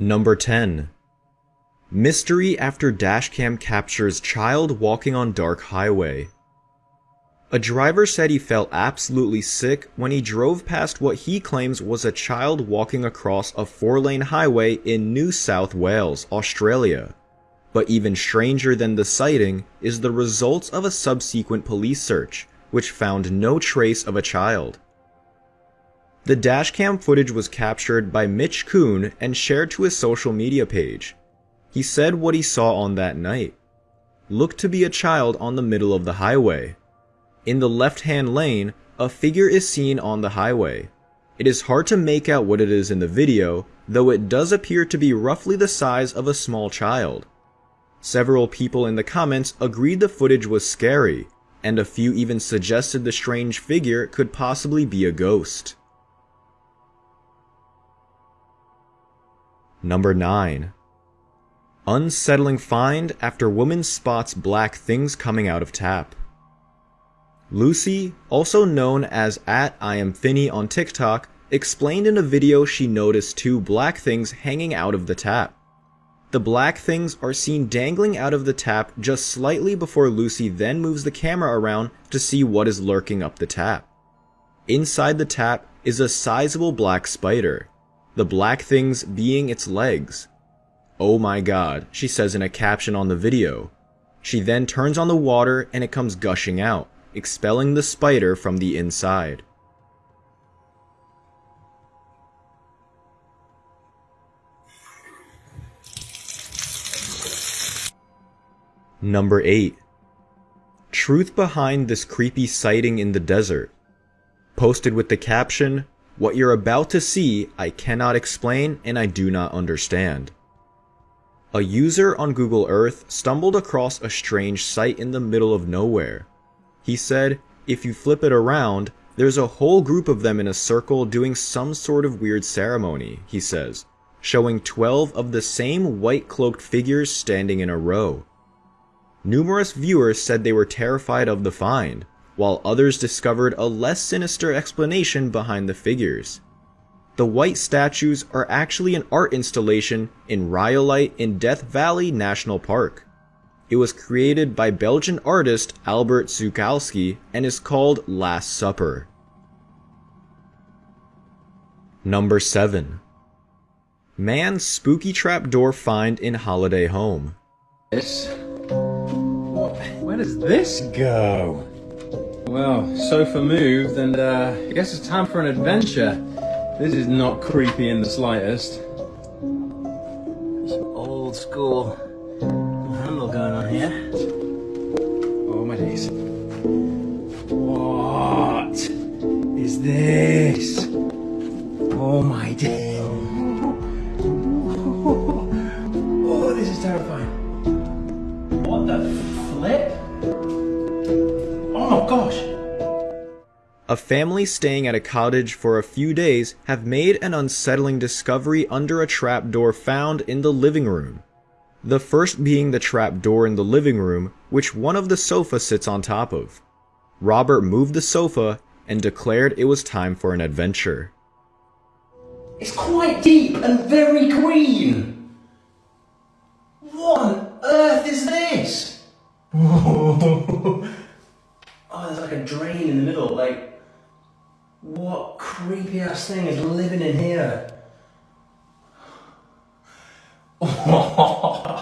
Number 10. Mystery after dashcam captures child walking on dark highway. A driver said he felt absolutely sick when he drove past what he claims was a child walking across a four-lane highway in New South Wales, Australia. But even stranger than the sighting is the results of a subsequent police search, which found no trace of a child. The dashcam footage was captured by Mitch Kuhn and shared to his social media page. He said what he saw on that night. Looked to be a child on the middle of the highway. In the left-hand lane, a figure is seen on the highway. It is hard to make out what it is in the video, though it does appear to be roughly the size of a small child. Several people in the comments agreed the footage was scary, and a few even suggested the strange figure could possibly be a ghost. Number 9. Unsettling find after woman spots black things coming out of tap. Lucy, also known as at I am on TikTok, explained in a video she noticed two black things hanging out of the tap. The black things are seen dangling out of the tap just slightly before Lucy then moves the camera around to see what is lurking up the tap. Inside the tap is a sizable black spider, the black things being its legs. Oh my god, she says in a caption on the video. She then turns on the water and it comes gushing out, expelling the spider from the inside. Number 8. Truth behind this creepy sighting in the desert. Posted with the caption, What you're about to see, I cannot explain and I do not understand. A user on Google Earth stumbled across a strange sight in the middle of nowhere. He said, if you flip it around, there's a whole group of them in a circle doing some sort of weird ceremony, he says, showing 12 of the same white cloaked figures standing in a row. Numerous viewers said they were terrified of the find, while others discovered a less sinister explanation behind the figures. The white statues are actually an art installation in Rhyolite in Death Valley National Park. It was created by Belgian artist Albert Szukalski and is called Last Supper. Number 7. Man spooky trapdoor find in holiday home. This where does this go? Well, sofa moved, and uh, I guess it's time for an adventure. This is not creepy in the slightest. Some old school handle going on here. Oh my days. What is this? Oh my days. Oh, this is terrifying. What the flip? Gosh. A family staying at a cottage for a few days have made an unsettling discovery under a trapdoor found in the living room. The first being the trapdoor in the living room, which one of the sofa sits on top of. Robert moved the sofa and declared it was time for an adventure. It's quite deep and very green. What on earth is this? oh, there's like a drain in the middle. Like, what creepy ass thing is living in here?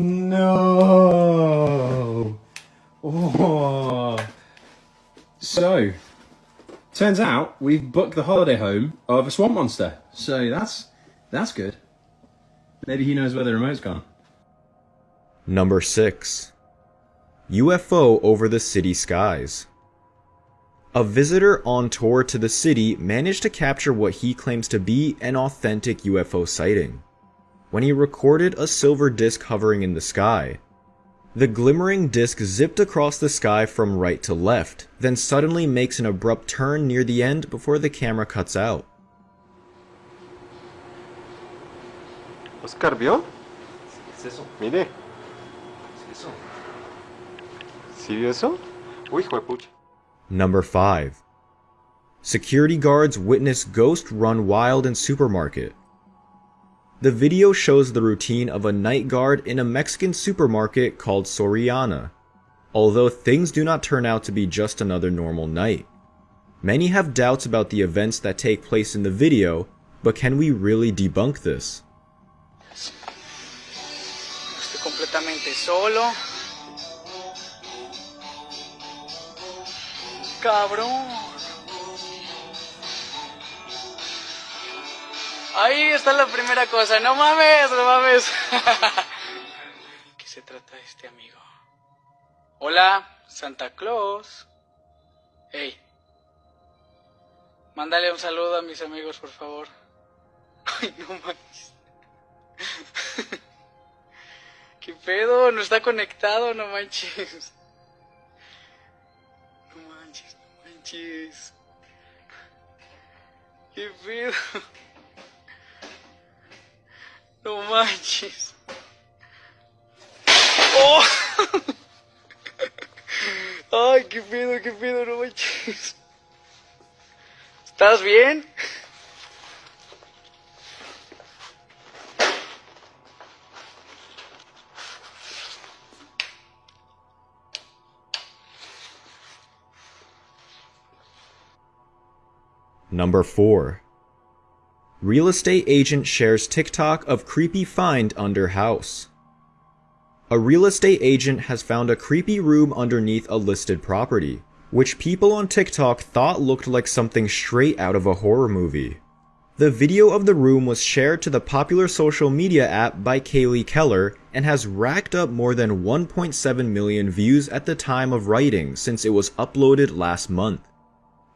No. Oh. So, turns out we've booked the holiday home of a swamp monster. So that's that's good. Maybe he knows where the remote's gone. Number 6. UFO over the city skies. A visitor on tour to the city managed to capture what he claims to be an authentic UFO sighting. When he recorded a silver disc hovering in the sky, the glimmering disc zipped across the sky from right to left, then suddenly makes an abrupt turn near the end before the camera cuts out. Oscar, ¿vio? ¿Qué es eso? Mire, ¿Qué es eso? ¿Sí eso? Uy, hijo de pucha. Number 5. Security guards witness ghost run wild in supermarket. The video shows the routine of a night guard in a Mexican supermarket called Soriana, although things do not turn out to be just another normal night. Many have doubts about the events that take place in the video, but can we really debunk this? Estoy completamente solo. Cabrón. Ahí está la primera cosa. No mames, no mames. ¿Qué se trata de este amigo? Hola, Santa Claus. Hey. Mándale un saludo a mis amigos, por favor. Ay, no manches. ¿Qué pedo? No está conectado, no manches. Manches, no manches. ¿Qué pedo? No manches. ¡Oh! Ay, qué pedo, qué pedo, no manches. ¿Estás bien? Number 4. Real estate agent shares TikTok of creepy find under house. A real estate agent has found a creepy room underneath a listed property, which people on TikTok thought looked like something straight out of a horror movie. The video of the room was shared to the popular social media app by Kaylee Keller and has racked up more than 1.7 million views at the time of writing since it was uploaded last month.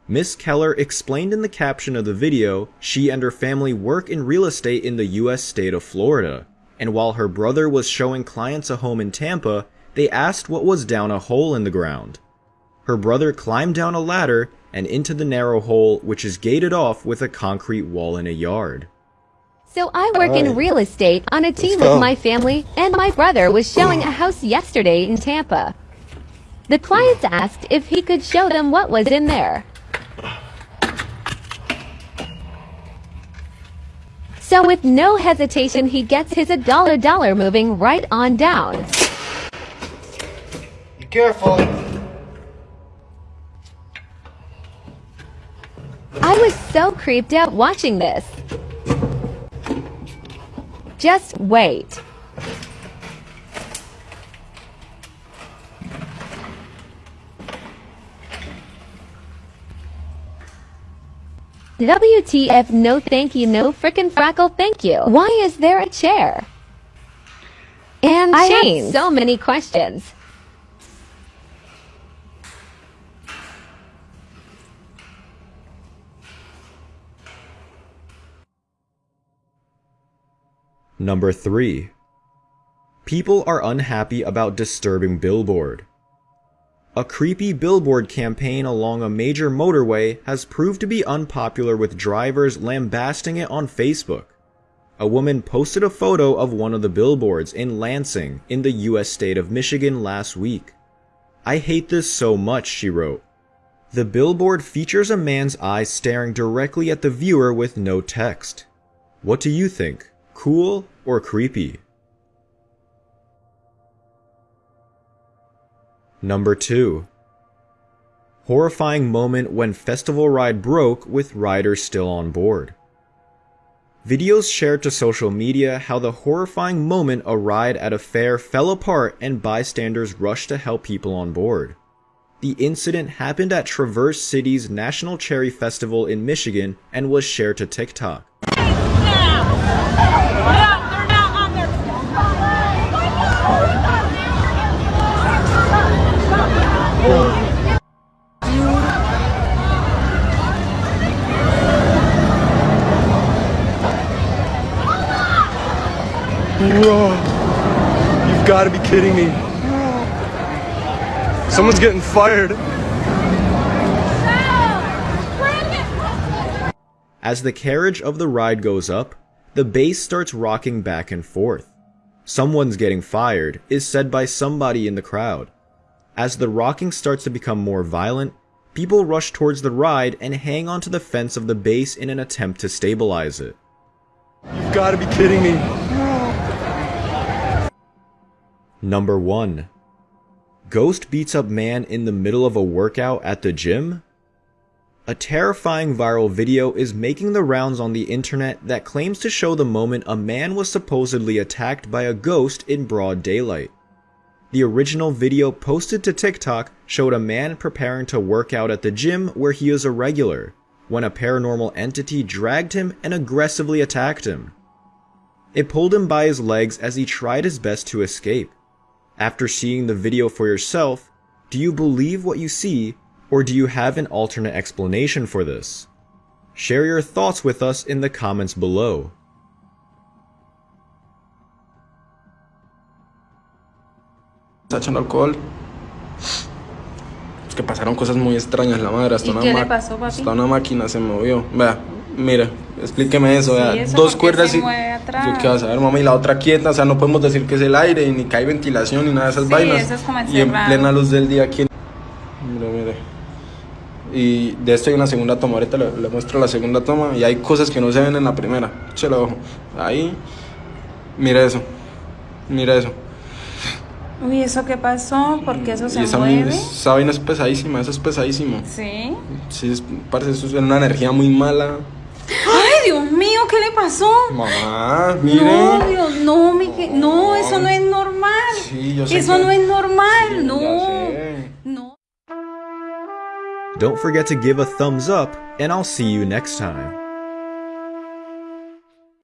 Miss Keller explained in the caption of the video she and her family work in real estate in the US state of Florida, and while her brother was showing clients a home in Tampa, they asked what was down a hole in the ground. Her brother climbed down a ladder and into the narrow hole, which is gated off with a concrete wall in a yard. So I work in real estate on a team with my family, and my brother was showing a house yesterday in Tampa. The clients asked if he could show them what was in there. So with no hesitation, he gets his a dollar dollar moving right on down. Be careful. I was so creeped out watching this. Just wait. WTF no thank you no frickin' frackle thank you. Why is there a chair? And I have so many questions. Number 3. People are unhappy about disturbing billboard. A creepy billboard campaign along a major motorway has proved to be unpopular with drivers lambasting it on Facebook. A woman posted a photo of one of the billboards in Lansing in the US state of Michigan last week. I hate this so much, she wrote. The billboard features a man's eyes staring directly at the viewer with no text. What do you think? Cool or creepy? Number 2. Horrifying moment when festival ride broke with riders still on board. Videos shared to social media how the horrifying moment a ride at a fair fell apart and bystanders rushed to help people on board. The incident happened at Traverse City's National Cherry Festival in Michigan and was shared to TikTok. You've got to be kidding me. Someone's getting fired. As the carriage of the ride goes up, the base starts rocking back and forth. Someone's getting fired is said by somebody in the crowd. As the rocking starts to become more violent, people rush towards the ride and hang onto the fence of the base in an attempt to stabilize it. You've got to be kidding me. Number 1. Ghost beats up man in the middle of a workout at the gym? A terrifying viral video is making the rounds on the internet that claims to show the moment a man was supposedly attacked by a ghost in broad daylight. The original video posted to TikTok showed a man preparing to work out at the gym where he is a regular, when a paranormal entity dragged him and aggressively attacked him. It pulled him by his legs as he tried his best to escape. After seeing the video for yourself, do you believe what you see, or do you have an alternate explanation for this? Share your thoughts with us in the comments below. está echando alcohol. Es que pasaron cosas muy extrañas, la madre. Hasta ¿Y una qué le ma- pasó, papi? Hasta una máquina se movió. Vea, mire, explíqueme eso. Sí, vea. eso, Dos ¿por qué cuerdas y. qué vas a ver, mamá, y la otra quieta. O sea, no podemos decir que es el aire, ni que hay ventilación, ni nada de esas Sí, vainas. eso es como y en plena luz del día aquí. Mire, mire. Y de esto hay una segunda toma. Ahorita le, le muestro la segunda toma. Y hay cosas que no se ven en la primera. Échale ojo. Ahí. Mira eso. Mira eso. Uy, ¿eso qué pasó? ¿Por qué eso se esa, mueve? esa vaina es pesadísima, eso es pesadísimo. Sí. Sí, parece eso es una energía muy mala. ¡Ay, Dios mío! ¿Qué le pasó? Mamá, mire. No, Dios, no, me que- no, eso no es normal. Sí, yo sé eso que- no es normal, Sí, no. No. Don't forget to give a thumbs up, and I'll see you next time.